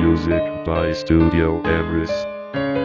Music by Studio Everest.